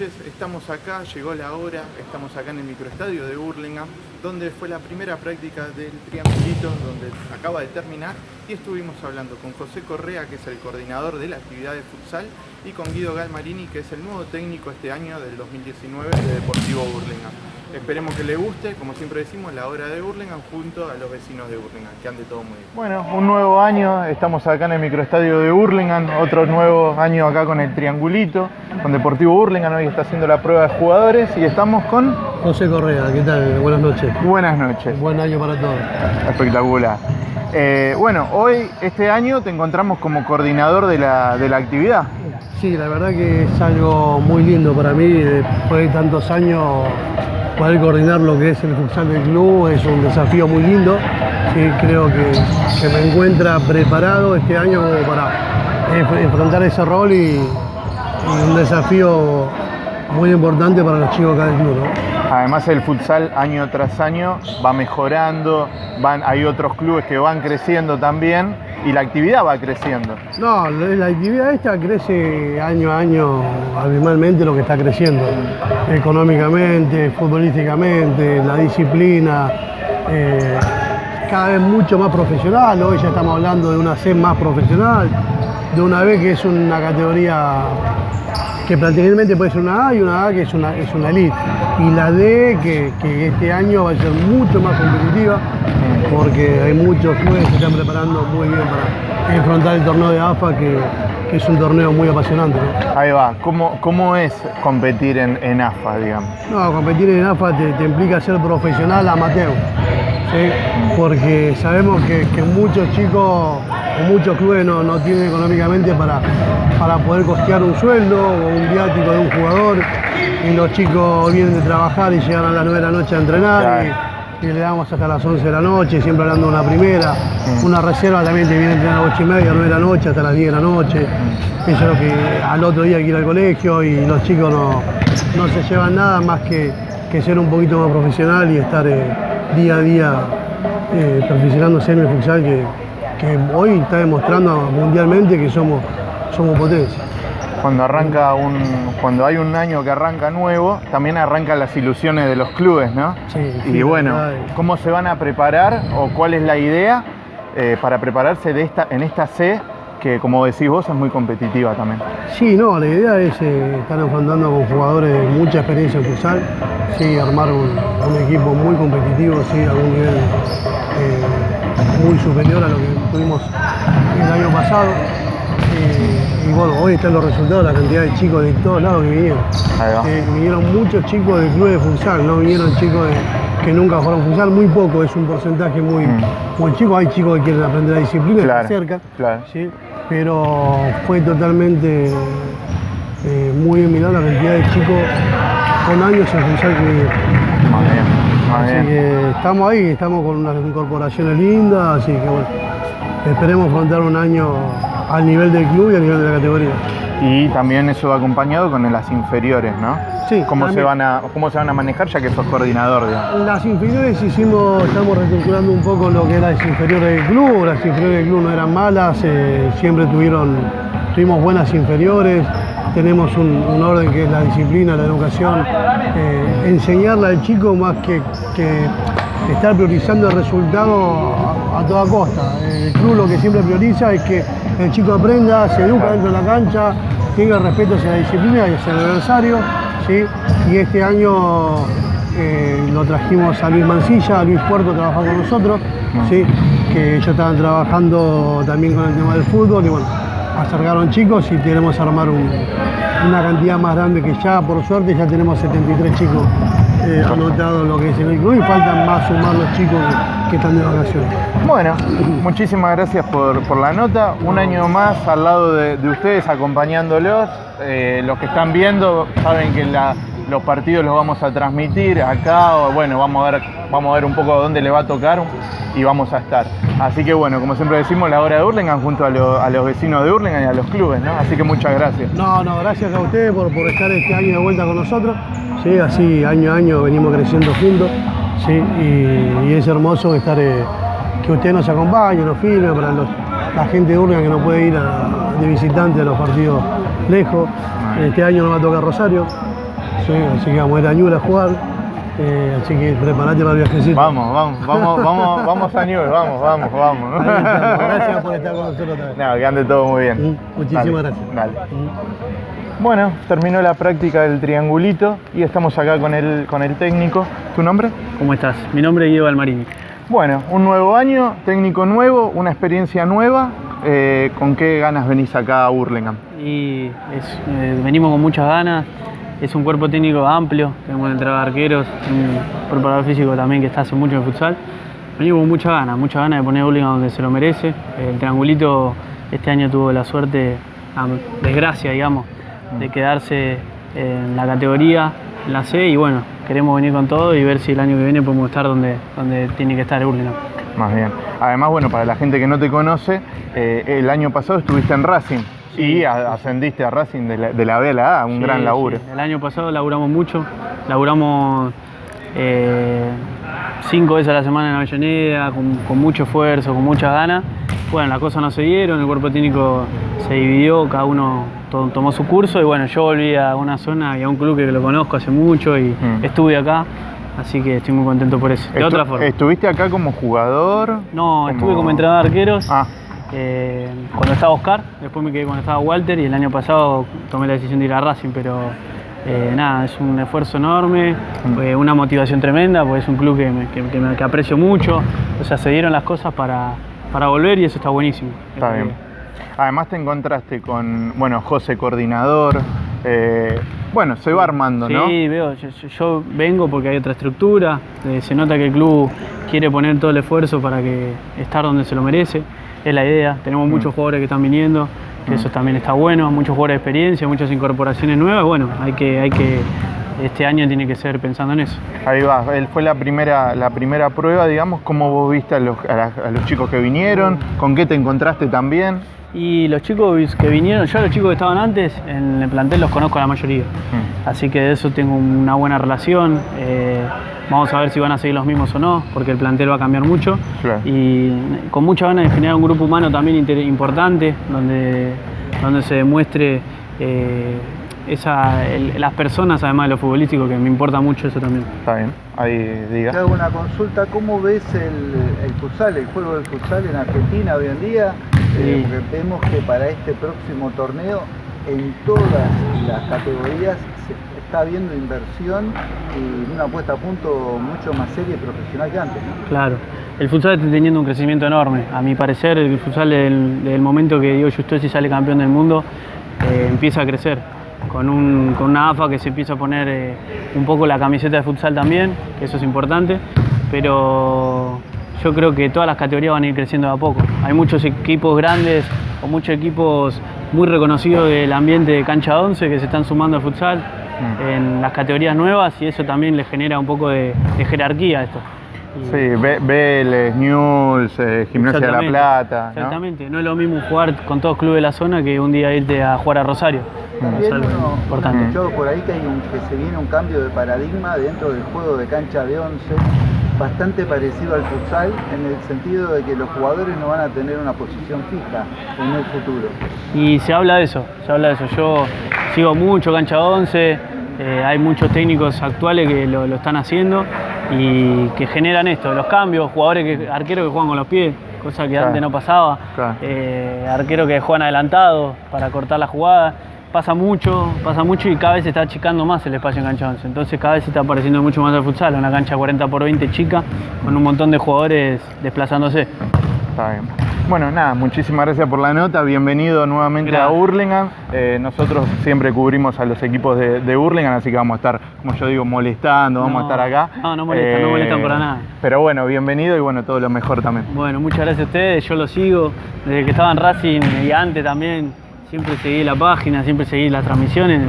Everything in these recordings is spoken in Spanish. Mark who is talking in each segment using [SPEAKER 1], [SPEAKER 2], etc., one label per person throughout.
[SPEAKER 1] Estamos acá, llegó la hora, estamos acá en el microestadio de Burlingame, donde fue la primera práctica del triangulito, donde acaba de terminar, y estuvimos hablando con José Correa, que es el coordinador de la actividad de futsal, y con Guido Galmarini, que es el nuevo técnico este año del 2019 de Deportivo Burlingame. Esperemos que le guste, como siempre decimos, la hora de Burlingame junto a los vecinos de Burlingame, que ande todo muy bien. Bueno, un nuevo año, estamos acá en el microestadio de Burlingame, otro nuevo año acá con el triangulito, con Deportivo Burlingame, hoy está haciendo la prueba de jugadores y estamos con...
[SPEAKER 2] José Correa, ¿qué tal? Buenas noches.
[SPEAKER 1] Buenas noches.
[SPEAKER 2] Buen año para todos.
[SPEAKER 1] Espectacular. Eh, bueno, hoy, este año, te encontramos como coordinador de la, de la actividad.
[SPEAKER 2] Sí, la verdad que es algo muy lindo para mí, después de tantos años poder coordinar lo que es el futsal del club es un desafío muy lindo. Sí, creo que, que me encuentra preparado este año para enfrentar ese rol y, un desafío muy importante para los chicos acá del club.
[SPEAKER 1] Además el futsal año tras año va mejorando, van, hay otros clubes que van creciendo también y la actividad va creciendo.
[SPEAKER 2] No, la actividad esta crece año a año abismalmente lo que está creciendo, económicamente, futbolísticamente, la disciplina, eh, cada vez mucho más profesional, hoy ya estamos hablando de una C más profesional, de una B que es una categoría que prácticamente puede ser una A y una A que es una, es una elite. Y la D que, que este año va a ser mucho más competitiva porque hay muchos clubes que se están preparando muy bien para enfrentar el torneo de AFA que, que es un torneo muy apasionante.
[SPEAKER 1] ¿no? Ahí va, ¿cómo, cómo es competir en, en, AFA, digamos?
[SPEAKER 2] No, competir en AFA te, te implica ser profesional amateur, ¿sí? porque sabemos que, que muchos chicos muchos clubes no, no tienen económicamente para, para poder costear un sueldo o un viático de un jugador y los chicos vienen de trabajar y llegan a las 9 de la noche a entrenar. Y, y le damos hasta las 11 de la noche, siempre hablando de una primera. Mm. Una reserva también te viene a entrenar a las 8 y media, 9 de la noche, hasta las 10 de la noche. Mm. Eso es lo que al otro día hay que ir al colegio y los chicos no, no se llevan nada más que, que, ser un poquito más profesional y estar eh, día a día eh, perfeccionándose en el futsal que, que, hoy está demostrando mundialmente que somos, somos potencia
[SPEAKER 1] cuando arranca un, cuando hay un año que arranca nuevo, también arrancan las ilusiones de los clubes, ¿no?
[SPEAKER 2] Sí,
[SPEAKER 1] y
[SPEAKER 2] sí,
[SPEAKER 1] bueno, ¿cómo se van a preparar o cuál es la idea eh, para prepararse de esta, en esta C que como decís vos es muy competitiva también?
[SPEAKER 2] Sí, no, la idea es eh, estar enfrentando con jugadores de mucha experiencia en futsal, sí, armar un, un, equipo muy competitivo, sí, a un nivel eh, muy superior a lo que tuvimos el año pasado. Eh, y bueno, hoy están los resultados, la cantidad de chicos de todos lados que vinieron. Eh, vinieron muchos chicos del club de futsal, no vinieron chicos de, que nunca jugaron futsal, muy poco, es un porcentaje muy, mm. muy chico. Hay chicos que quieren aprender la disciplina,
[SPEAKER 1] claro,
[SPEAKER 2] se acercan,
[SPEAKER 1] claro.
[SPEAKER 2] ¿sí? pero fue totalmente eh, muy mirada la cantidad de chicos con años en futsal que vinieron. Así que estamos ahí, estamos con unas incorporaciones lindas, así que bueno, esperemos afrontar un año al nivel del club y al nivel de la categoría.
[SPEAKER 1] Y también eso va acompañado con las inferiores, ¿no?
[SPEAKER 2] Sí.
[SPEAKER 1] ¿Cómo, se van, a, ¿Cómo se van a manejar ya que sos coordinador? Digamos?
[SPEAKER 2] Las inferiores hicimos, estamos reestructurando un poco lo que eran las inferiores del club. Las inferiores del club no eran malas, eh, siempre tuvieron, tuvimos buenas inferiores. Tenemos un, un, orden que es la disciplina, la educación. Eh, enseñarle al chico más que, que estar priorizando el resultado a, toda costa. El club lo que siempre prioriza es que el chico aprenda, se educa dentro de la cancha, tenga respeto hacia la disciplina y hacia el adversario. ¿sí? Y este año eh, lo trajimos a Luis Mancilla, a Luis Puerto a trabajar con nosotros, ¿sí? que ellos estaban trabajando también con el tema del fútbol y bueno, acercaron chicos y queremos armar un, una cantidad más grande que ya, por suerte, ya tenemos 73 chicos eh, anotados lo que es en el club y faltan más sumar los chicos que están de vacaciones.
[SPEAKER 1] Bueno, muchísimas gracias por, por, la nota. Un año más al lado de, de ustedes acompañándolos. Eh, los que están viendo saben que la, los partidos los vamos a transmitir acá, o bueno, vamos a ver, vamos a ver un poco dónde le va a tocar y vamos a estar. Así que bueno, como siempre decimos, la hora de Hurlingham junto a, lo, a los vecinos de Hurlingham y a los clubes, ¿no? Así que muchas gracias.
[SPEAKER 2] No, no, gracias a ustedes por, por estar este año de vuelta con nosotros. Sí, así año a año venimos creciendo juntos, sí, y, y es hermoso estar, eh, que ustedes nos acompañen, nos filmen, para los, la gente de Hurlingham que no puede ir a, de visitante a los partidos lejos. Este año nos va a tocar Rosario, Sí, así que vamos a ir a Ñuble a jugar. Eh, así que preparate para el viajecito.
[SPEAKER 1] Vamos, vamos, vamos, vamos, vamos a Newell, vamos, vamos, vamos.
[SPEAKER 2] Gracias por estar con nosotros vez.
[SPEAKER 1] No, que ande todo muy bien.
[SPEAKER 2] Mm, muchísimas
[SPEAKER 1] Dale,
[SPEAKER 2] gracias.
[SPEAKER 1] Dale. Bueno, terminó la práctica del triangulito y estamos acá con el, con el técnico. ¿Tu nombre?
[SPEAKER 3] ¿Cómo estás? Mi nombre es Guido Almarini.
[SPEAKER 1] Bueno, un nuevo año, técnico nuevo, una experiencia nueva. Eh, ¿Con qué ganas venís acá a Burlingame?
[SPEAKER 3] Y es- eh, venimos con muchas ganas. Es un cuerpo técnico amplio. Tenemos un entrenador de arqueros, un preparador físico también que está hace mucho en el futsal. Venimos con muchas ganas, muchas ganas de poner a Burlingame donde se lo merece. El triangulito este año tuvo la suerte, a desgracia, digamos, de quedarse en la categoría, en la C. Y bueno, queremos venir con todo y ver si el año que viene podemos estar donde, donde tiene que estar el.
[SPEAKER 1] Más bien. Además, bueno, para la gente que no te conoce, eh, el año pasado estuviste en Racing y ascendiste a Racing de la, de la B a la A, un
[SPEAKER 3] Sí,
[SPEAKER 1] gran laburo.
[SPEAKER 3] sí. El año pasado laburamos mucho, laburamos eh, cinco veces a la semana en Avellaneda, con, con mucho esfuerzo, con muchas ganas. Bueno, las cosas no se dieron, el cuerpo técnico se dividió, cada uno to- tomó su curso y bueno, yo volví a una zona y a un club que lo conozco hace mucho y
[SPEAKER 1] Mm.
[SPEAKER 3] estuve acá, así que estoy muy contento por eso. De
[SPEAKER 1] Estu-
[SPEAKER 3] otra forma.
[SPEAKER 1] ¿Estuviste acá como jugador?
[SPEAKER 3] No, estuve como entrenador de arqueros.
[SPEAKER 1] Ah,
[SPEAKER 3] Eh, cuando estaba Oscar, después me quedé cuando estaba Walter y el año pasado tomé la decisión de ir a Racing, pero eh, nada, es un esfuerzo enorme, eh, una motivación tremenda, porque es un club que, me- que- que me- que aprecio mucho, o sea, se dieron las cosas para, para volver y eso está buenísimo.
[SPEAKER 1] está bien. Además te encontraste con, bueno, José Coordinador. eh, bueno, se va armando,
[SPEAKER 3] Sí,
[SPEAKER 1] ¿no?
[SPEAKER 3] veo, yo, vengo porque hay otra estructura, eh, se nota que el club quiere poner todo el esfuerzo para que estar donde se lo merece, es la idea, tenemos muchos jugadores que están viniendo, que eso también está bueno, muchos jugadores de experiencia, muchas incorporaciones nuevas, bueno, hay que, hay que, este año tiene que ser pensando en eso.
[SPEAKER 1] Ahí va, él fue la primera, la primera prueba, digamos, cómo vos viste a los, a la- a los chicos que vinieron, con qué te encontraste también.
[SPEAKER 3] Y los chicos que vinieron, yo a los chicos que estaban antes, en el plantel los conozco a la mayoría. Así que de eso tengo una buena relación. eh, vamos a ver si van a seguir los mismos o no, porque el plantel va a cambiar mucho.
[SPEAKER 1] Claro.
[SPEAKER 3] Y con muchas ganas de generar un grupo humano también importante, donde, donde se demuestre eh, esa, el- las personas, además de lo futbolístico, que me importa mucho eso también.
[SPEAKER 1] Está bien, ahí
[SPEAKER 4] Te
[SPEAKER 1] diga.
[SPEAKER 4] hago una consulta, ¿cómo ves el, el futsal, el juego del futsal en Argentina hoy en día? Eh,
[SPEAKER 3] Sí.
[SPEAKER 4] porque vemos que para este próximo torneo, en todas las categorías se está viendo inversión y una puesta a punto mucho más seria y profesional que antes. ¿no?
[SPEAKER 3] Claro. El futsal está teniendo un crecimiento enorme. A mi parecer, el futsal del, del momento que Diego Justosi sale campeón del mundo, eh, empieza a crecer. Con, un- con una AFA que se empieza a poner eh, un poco la camiseta de futsal también, que eso es importante. Pero yo creo que todas las categorías van a ir creciendo de a poco. Hay muchos equipos grandes o muchos equipos muy reconocidos del ambiente de cancha 11 que se están sumando al futsal en las categorías nuevas y eso también le genera un poco de, de jerarquía a esto. Y-
[SPEAKER 1] Sí, Vélez, Newell's, eh, Gimnasia de la Plata. ¿no?
[SPEAKER 3] Exactamente, ¿no? es lo mismo jugar con todos los clubes de la zona que un día irte a jugar a Rosario. Es
[SPEAKER 4] También
[SPEAKER 3] algo
[SPEAKER 4] uno, uno
[SPEAKER 3] importante.
[SPEAKER 4] escuchado por ahí que, hay un- que se viene un cambio de paradigma dentro del juego de cancha de 11, bastante parecido al futsal, en el sentido de que los jugadores no van a tener una posición fija en el futuro.
[SPEAKER 3] Y se habla de eso, se habla de eso. Yo sigo mucho cancha 11, eh, hay muchos técnicos actuales que lo, lo están haciendo y que generan esto, los cambios, jugadores que, arqueros que juegan con los pies, cosa que
[SPEAKER 1] Claro.
[SPEAKER 3] antes no pasaba,
[SPEAKER 1] Claro.
[SPEAKER 3] eh, arqueros que juegan adelantados para cortar la jugada. Pasa mucho, pasa mucho y cada vez se está achicando más el espacio en cancha 11. Entonces cada vez se está apareciendo mucho más el futsal, una cancha 40 por 20 chica, con un montón de jugadores desplazándose.
[SPEAKER 1] Está bien. Bueno, nada, muchísimas gracias por la nota. Bienvenido nuevamente a. Hurlingham. Eh, nosotros siempre cubrimos a los equipos de, de Hurlingham, así que vamos a estar, como yo digo, molestando, vamos
[SPEAKER 3] No,
[SPEAKER 1] a estar acá. Eh,
[SPEAKER 3] no, no molestan, no molestan para nada.
[SPEAKER 1] Pero bueno, bienvenido y bueno, todo lo mejor también.
[SPEAKER 3] Bueno, muchas gracias a ustedes, yo lo sigo. Desde que estaba en Racing y antes también, siempre seguí la página, siempre seguí las transmisiones,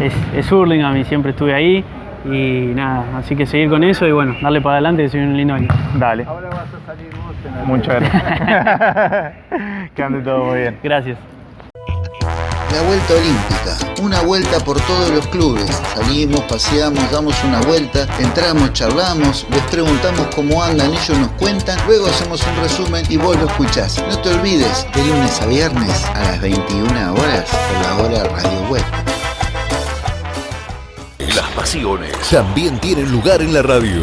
[SPEAKER 3] es, es Hurlingham y siempre estuve ahí. Y nada, así que seguir con eso y bueno, darle para adelante que soy un lindo año.
[SPEAKER 1] Dale.
[SPEAKER 4] Ahora vas a salir vos en el
[SPEAKER 1] Muchas gracias. que ande todo muy bien.
[SPEAKER 3] Gracias.
[SPEAKER 5] La Vuelta Olímpica, una vuelta por todos los clubes. Salimos, paseamos, damos una vuelta, entramos, charlamos, les preguntamos cómo andan, ellos nos cuentan, luego hacemos un resumen y vos lo escuchás. No te olvides, de lunes a viernes a las 21 horas por la hora Radio Web.
[SPEAKER 6] Las pasiones también tienen lugar en la radio.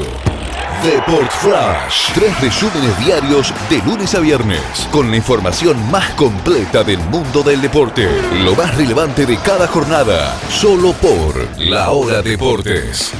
[SPEAKER 6] Deport Flash. Tres resúmenes diarios de lunes a viernes. Con la información más completa del mundo del deporte. Lo más relevante de cada jornada. Solo por La Hora Deportes.